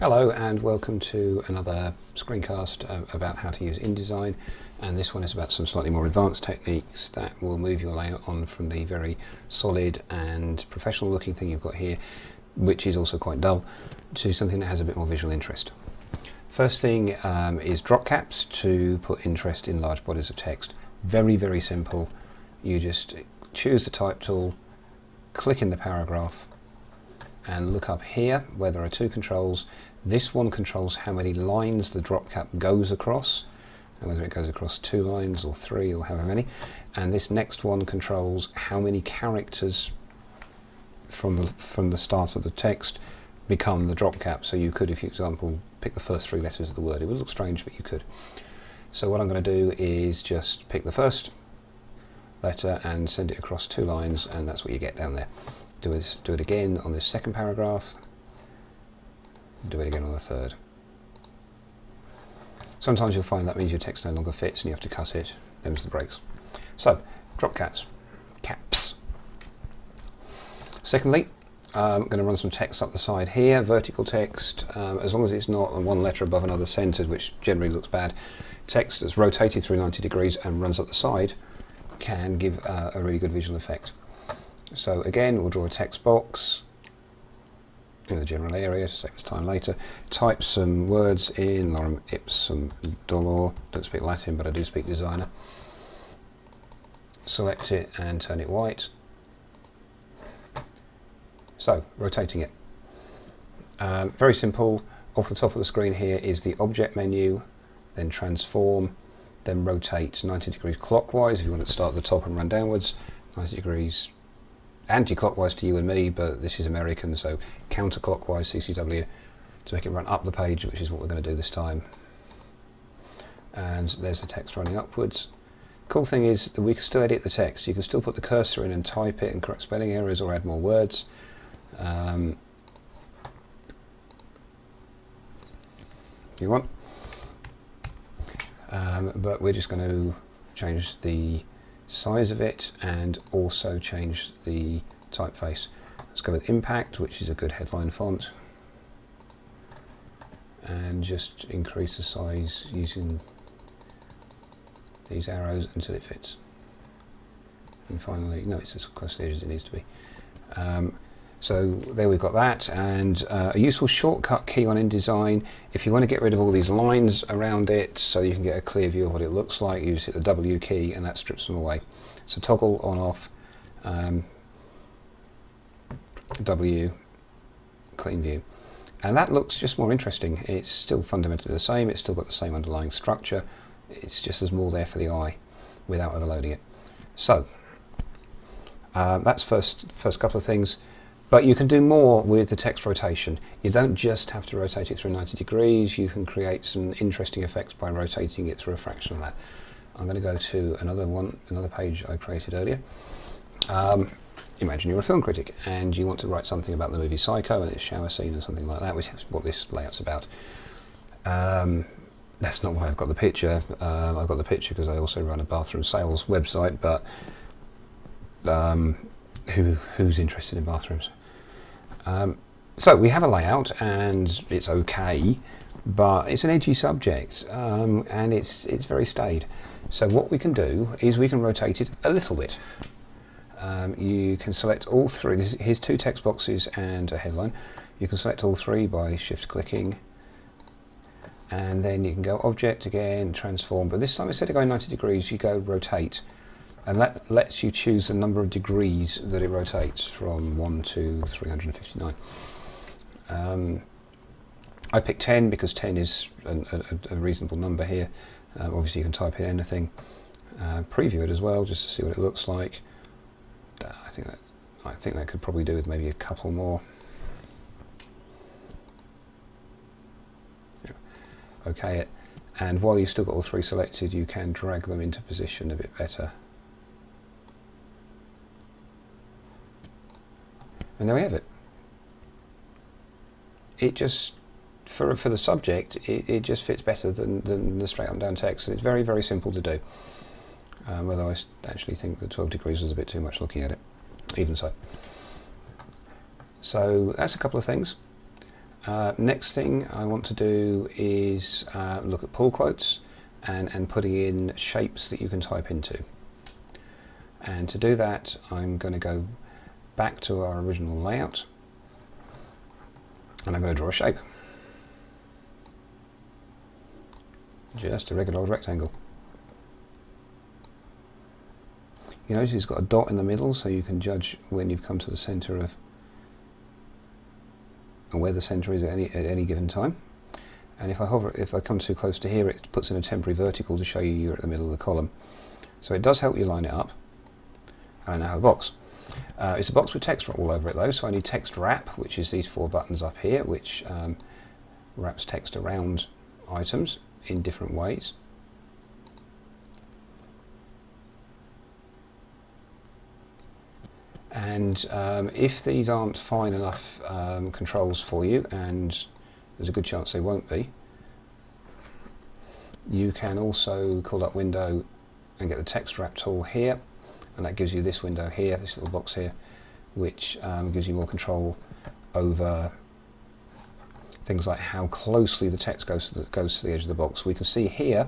Hello and welcome to another screencast uh, about how to use InDesign and this one is about some slightly more advanced techniques that will move your layout on from the very solid and professional looking thing you've got here which is also quite dull to something that has a bit more visual interest. First thing um, is drop caps to put interest in large bodies of text. Very very simple. You just choose the type tool, click in the paragraph and look up here where there are two controls. This one controls how many lines the drop cap goes across, and whether it goes across two lines or three or however many. And this next one controls how many characters from the, from the start of the text become the drop cap. So you could, if you example, pick the first three letters of the word. It would look strange, but you could. So what I'm going to do is just pick the first letter and send it across two lines, and that's what you get down there do it, do it again on this second paragraph, do it again on the third. Sometimes you'll find that means your text no longer fits and you have to cut it, them's the breaks. So, drop cats, caps. Secondly, I'm going to run some text up the side here, vertical text, um, as long as it's not one letter above another centered, which generally looks bad. Text that's rotated through 90 degrees and runs up the side can give uh, a really good visual effect. So again, we'll draw a text box in the general area to save us time later. Type some words in, lorem ipsum dolor. Don't speak Latin, but I do speak designer. Select it and turn it white. So, rotating it. Um, very simple. Off the top of the screen here is the object menu, then transform, then rotate 90 degrees clockwise if you want to start at the top and run downwards, 90 degrees anti-clockwise to you and me, but this is American, so counterclockwise CCW to make it run up the page, which is what we're going to do this time. And there's the text running upwards. Cool thing is that we can still edit the text. You can still put the cursor in and type it and correct spelling errors or add more words. Um, if you want. Um, but we're just going to change the size of it and also change the typeface. Let's go with Impact, which is a good headline font, and just increase the size using these arrows until it fits. And finally, no, it's as close to the as it needs to be. Um, so there we've got that and uh, a useful shortcut key on InDesign if you want to get rid of all these lines around it so you can get a clear view of what it looks like you just hit the W key and that strips them away. So toggle on off um, W clean view and that looks just more interesting. It's still fundamentally the same, it's still got the same underlying structure, it's just there's more there for the eye without overloading it. So uh, that's first first couple of things. But you can do more with the text rotation. You don't just have to rotate it through 90 degrees, you can create some interesting effects by rotating it through a fraction of that. I'm going to go to another one, another page I created earlier. Um, imagine you're a film critic and you want to write something about the movie Psycho and its shower scene or something like that, which is what this layout's about. Um, that's not why I've got the picture. Um, I've got the picture because I also run a bathroom sales website, but um, who, who's interested in bathrooms? Um, so we have a layout and it's okay, but it's an edgy subject um, and it's, it's very staid. So what we can do is we can rotate it a little bit. Um, you can select all three, here's two text boxes and a headline. You can select all three by shift clicking and then you can go object again, transform, but this time instead of going 90 degrees you go rotate and that lets you choose the number of degrees that it rotates from 1 to 359. Um, I picked 10 because 10 is a, a, a reasonable number here. Um, obviously you can type in anything. Uh, preview it as well just to see what it looks like. Uh, I think that I think that could probably do with maybe a couple more. Okay it. And while you've still got all three selected, you can drag them into position a bit better. And there we have it. It just, for, for the subject, it, it just fits better than, than the straight up and down text. And it's very, very simple to do. Um, although I actually think the 12 degrees was a bit too much looking at it, even so. So that's a couple of things. Uh, next thing I want to do is uh, look at pull quotes and, and putting in shapes that you can type into. And to do that, I'm going to go back to our original layout and I'm going to draw a shape. Just a regular old rectangle. You notice it's got a dot in the middle so you can judge when you've come to the centre of and where the centre is at any, at any given time. And if I hover, if I come too close to here, it puts in a temporary vertical to show you you're at the middle of the column. So it does help you line it up. And I now have a box. Uh, it's a box with text all over it though, so I need text wrap, which is these four buttons up here, which um, wraps text around items in different ways. And um, if these aren't fine enough um, controls for you, and there's a good chance they won't be, you can also call up window and get the text wrap tool here, and that gives you this window here, this little box here, which um, gives you more control over things like how closely the text goes to the, goes to the edge of the box. We can see here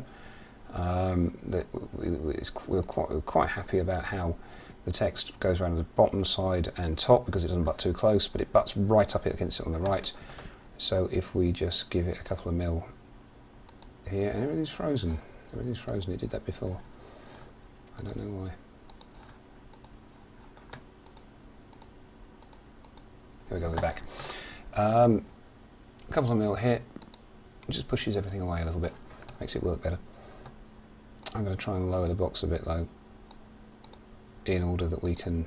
um, that we're quite, we're quite happy about how the text goes around the bottom side and top because it doesn't butt too close, but it butts right up against it on the right. So if we just give it a couple of mil here, and everything's frozen. Everything's frozen, it did that before. I don't know why. There we go, we're back. Um, couple of mil here, just pushes everything away a little bit, makes it work better. I'm going to try and lower the box a bit though in order that we can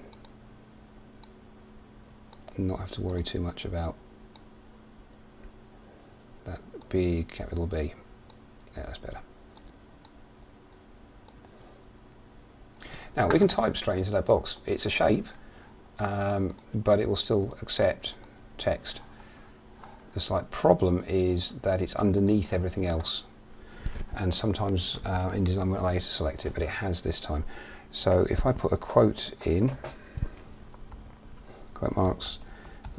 not have to worry too much about that big capital B. Yeah, that's better. Now we can type straight into that box. It's a shape, um, but it will still accept text. The slight problem is that it's underneath everything else. And sometimes uh, InDesign won't allow you to select it, but it has this time. So if I put a quote in, quote marks,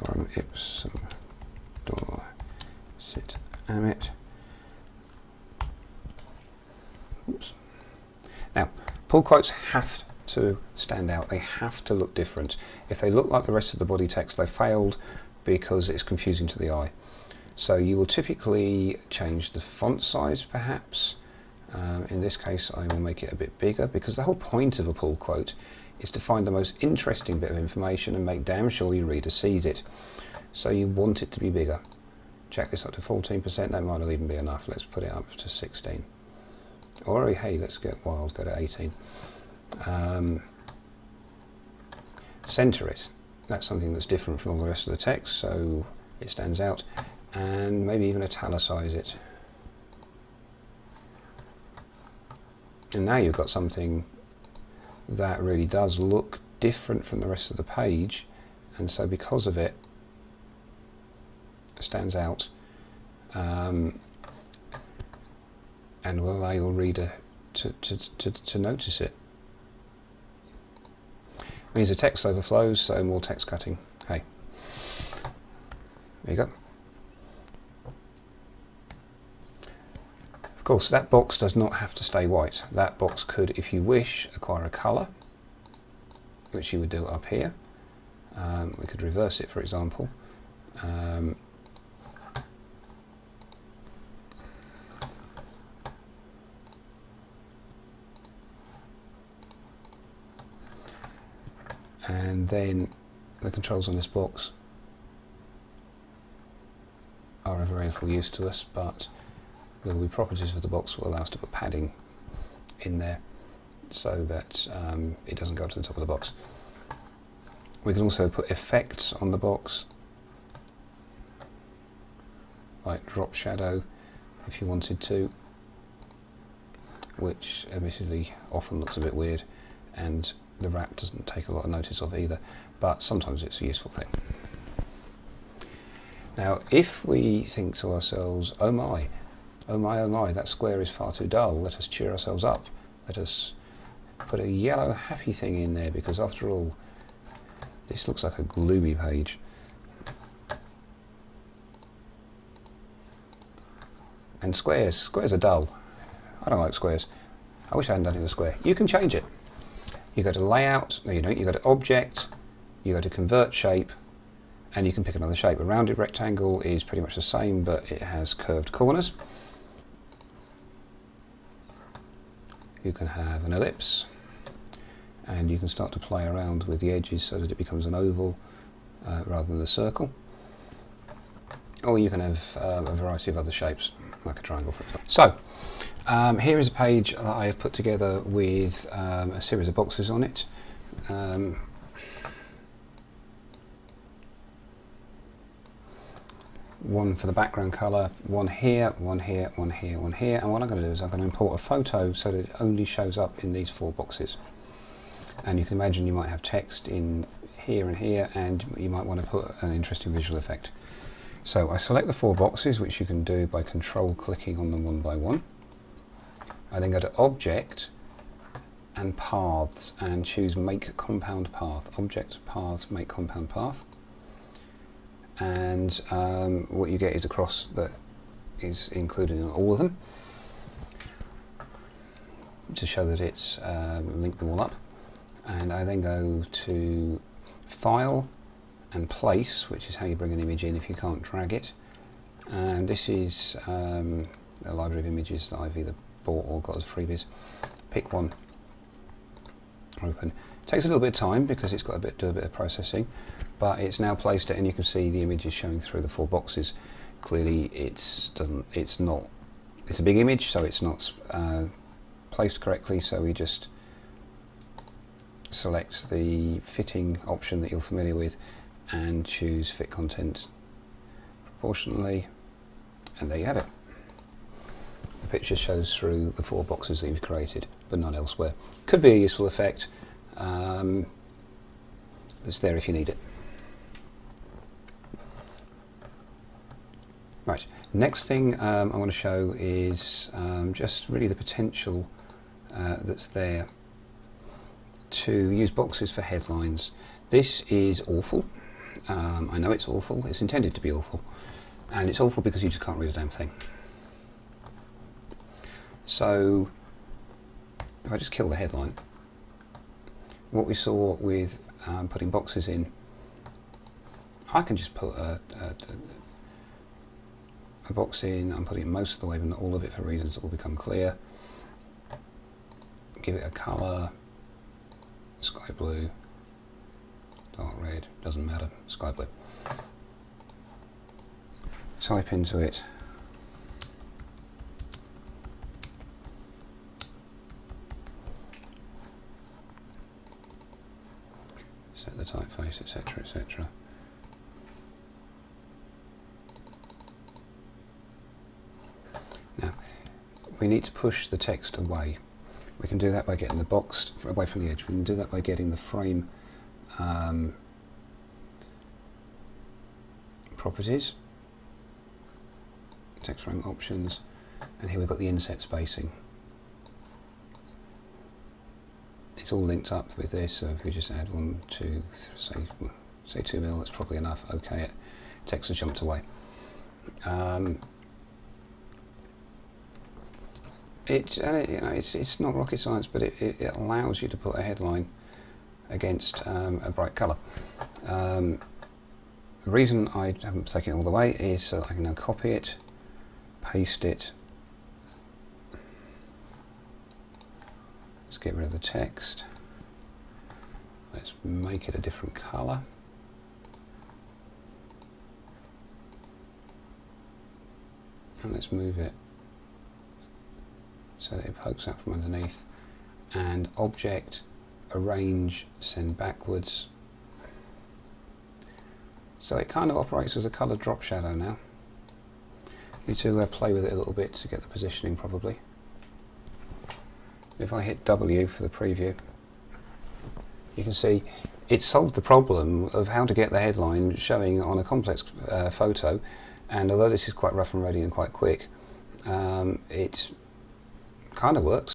lorem ipsum sit amit. Oops. Now, pull quotes have to stand out. They have to look different. If they look like the rest of the body text, they failed because it's confusing to the eye. So you will typically change the font size perhaps, um, in this case I will make it a bit bigger because the whole point of a pull quote is to find the most interesting bit of information and make damn sure your reader sees it. So you want it to be bigger. Check this up to 14%, that might not even be enough. Let's put it up to 16. Or hey, let's get wild, go to 18. Um, center it. That's something that's different from all the rest of the text, so it stands out. And maybe even italicize it. And now you've got something that really does look different from the rest of the page and so because of it it stands out um, and will allow your reader to, to, to, to notice it. Means the text overflows, so more text cutting. Hey, there you go. Of course, that box does not have to stay white. That box could, if you wish, acquire a colour, which you would do up here. Um, we could reverse it, for example. Um, and then the controls on this box are of very little use to us, but there will be properties of the box that will allow us to put padding in there so that um, it doesn't go to the top of the box. We can also put effects on the box, like drop shadow if you wanted to, which admittedly often looks a bit weird and the rat doesn't take a lot of notice of either, but sometimes it's a useful thing. Now if we think to ourselves, oh my, Oh my, oh my, that square is far too dull. Let us cheer ourselves up. Let us put a yellow happy thing in there because after all, this looks like a gloomy page. And squares, squares are dull. I don't like squares. I wish I hadn't done it in a square. You can change it. You go to layout, no you don't, you go to object, you go to convert shape, and you can pick another shape. A rounded rectangle is pretty much the same, but it has curved corners. You can have an ellipse, and you can start to play around with the edges so that it becomes an oval uh, rather than a circle. Or you can have uh, a variety of other shapes, like a triangle for example. So, um, here is a page that I have put together with um, a series of boxes on it. Um, one for the background colour, one here, one here, one here, one here, and what I'm going to do is I'm going to import a photo so that it only shows up in these four boxes. And you can imagine you might have text in here and here, and you might want to put an interesting visual effect. So I select the four boxes, which you can do by control clicking on them one by one. I then go to Object and Paths and choose Make Compound Path. Object, Paths, Make Compound Path. And um, what you get is a cross that is included in all of them to show that it's um, linked them all up. And I then go to file and place which is how you bring an image in if you can't drag it. And this is um, a library of images that I've either bought or got as freebies. Pick one open. Takes a little bit of time because it's got a bit do a bit of processing but it's now placed it and you can see the images showing through the four boxes. Clearly it's doesn't it's not it's a big image so it's not uh, placed correctly so we just select the fitting option that you're familiar with and choose fit content proportionally and there you have it the picture shows through the four boxes that you've created but not elsewhere could be a useful effect um, that's there if you need it Right, next thing um, I want to show is um, just really the potential uh, that's there to use boxes for headlines. This is awful. Um, I know it's awful. It's intended to be awful. And it's awful because you just can't read a damn thing. So, if I just kill the headline, what we saw with um, putting boxes in, I can just put a, a, a box in, I'm putting most of the way but not all of it for reasons that will become clear. Give it a colour, sky blue, dark red, doesn't matter, sky blue. Type into it set the typeface, etc. we need to push the text away. We can do that by getting the box away from the edge. We can do that by getting the frame um, properties, text frame options, and here we've got the inset spacing. It's all linked up with this, so if we just add one, two, say, say two mil, that's probably enough. Okay, it, text has jumped away. Um, it, uh, you know, it's, it's not rocket science, but it, it, it allows you to put a headline against um, a bright colour. Um, the reason I haven't taken it all the way is so I can now copy it, paste it. Let's get rid of the text. Let's make it a different colour. And let's move it so that it pokes out from underneath. And object arrange send backwards. So it kind of operates as a colour drop shadow now. You to uh, play with it a little bit to get the positioning probably. If I hit W for the preview you can see it solved the problem of how to get the headline showing on a complex uh, photo and although this is quite rough and ready and quite quick um, it's kind of works.